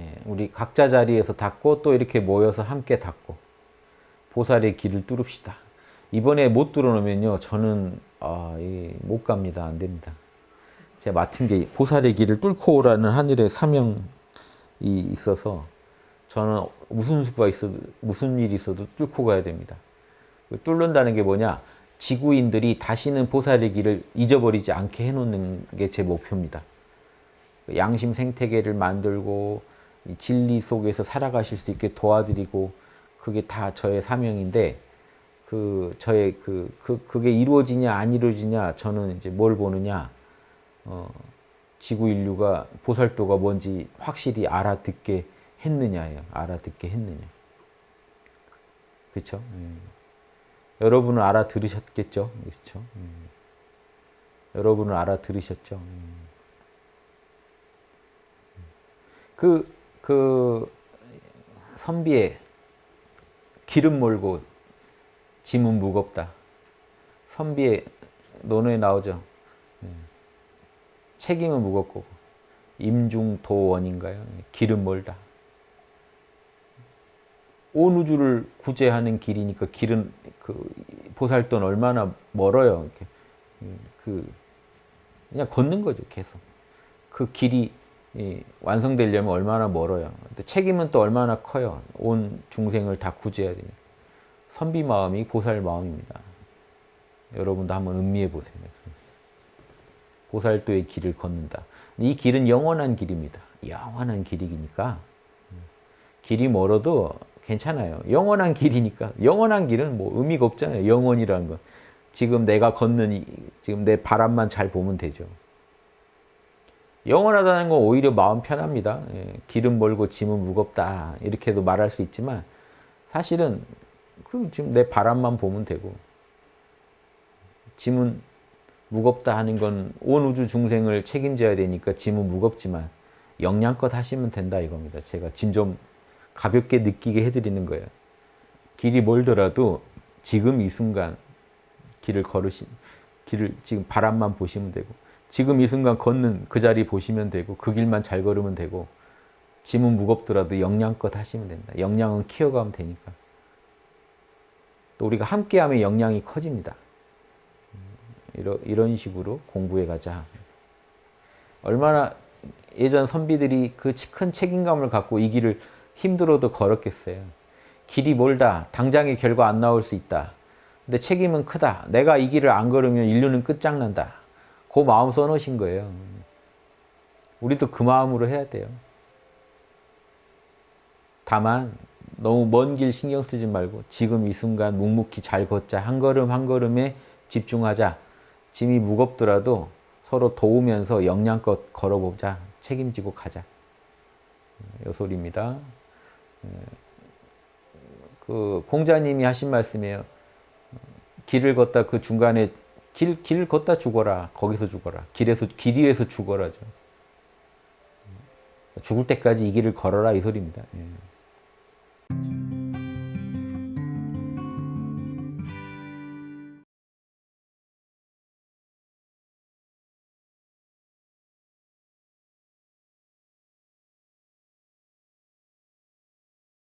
예, 우리 각자 자리에서 닦고 또 이렇게 모여서 함께 닦고 보살의 길을 뚫읍시다. 이번에 못 뚫어놓으면요. 저는 아, 못 갑니다. 안 됩니다. 제가 맡은 게 보살의 길을 뚫고 오라는 하늘의 사명이 있어서 저는 무슨 수가 있어도 무슨 일이 있어도 뚫고 가야 됩니다. 뚫는다는 게 뭐냐? 지구인들이 다시는 보살의 길을 잊어버리지 않게 해놓는 게 제 목표입니다. 양심 생태계를 만들고 진리 속에서 살아가실 수 있게 도와드리고 그게 다 저의 사명인데 그 저의 그, 그 그게 이루어지냐 안 이루어지냐 저는 이제 뭘 보느냐 어, 지구 인류가 보살도가 뭔지 확실히 알아듣게 했느냐예요. 알아듣게 했느냐. 그렇죠? 음. 여러분은 알아들으셨겠죠? 그렇죠? 음. 여러분은 알아들으셨죠? 음. 그, 그, 선비의 기름 몰고 짐은 무겁다. 선비의 논어에 나오죠. 예. 책임은 무겁고 임중도원인가요? 기름 멀다. 온 우주를 구제하는 길이니까 길은 그 보살돈 얼마나 멀어요. 이렇게. 그 그냥 걷는 거죠, 계속. 그 길이 완성되려면 얼마나 멀어요. 책임은 또 얼마나 커요. 온 중생을 다 구제해야 되니까. 선비 마음이 보살 마음입니다. 여러분도 한번 음미해 보세요. 보살도의 길을 걷는다. 이 길은 영원한 길입니다. 영원한 길이니까 길이 멀어도 괜찮아요. 영원한 길이니까 영원한 길은 뭐 의미가 없잖아요. 영원이라는 건 지금 내가 걷는 이, 지금 내 바람만 잘 보면 되죠. 영원하다는 건 오히려 마음 편합니다. 예, 길은 멀고 짐은 무겁다 이렇게도 말할 수 있지만 사실은 그 지금 내 바람만 보면 되고 짐은 무겁다 하는 건 온 우주 중생을 책임져야 되니까 짐은 무겁지만 영양껏 하시면 된다 이겁니다. 제가 짐 좀 가볍게 느끼게 해드리는 거예요. 길이 멀더라도 지금 이 순간 길을 걸으신 길을 지금 바람만 보시면 되고 지금 이 순간 걷는 그 자리 보시면 되고 그 길만 잘 걸으면 되고 짐은 무겁더라도 영양껏 하시면 된다. 영양은 키워가면 되니까. 또 우리가 함께하면 영향이 커집니다. 이런, 이런 식으로 공부해 가자. 얼마나 예전 선비들이 그 큰 책임감을 갖고 이 길을 힘들어도 걸었겠어요. 길이 멀다. 당장의 결과 안 나올 수 있다. 근데 책임은 크다. 내가 이 길을 안 걸으면 인류는 끝장난다. 그 마음 써놓으신 거예요. 우리도 그 마음으로 해야 돼요. 다만 너무 먼 길 신경 쓰지 말고 지금 이 순간 묵묵히 잘 걷자. 한 걸음 한 걸음에 집중하자. 짐이 무겁더라도 서로 도우면서 영양껏 걸어보자. 책임지고 가자. 요 소리입니다. 그 공자님이 하신 말씀이에요. 길을 걷다 그 중간에 길, 길 걷다 죽어라. 거기서 죽어라. 길에서, 길 위에서 죽어라죠. 죽을 때까지 이 길을 걸어라 이 소리입니다. 예.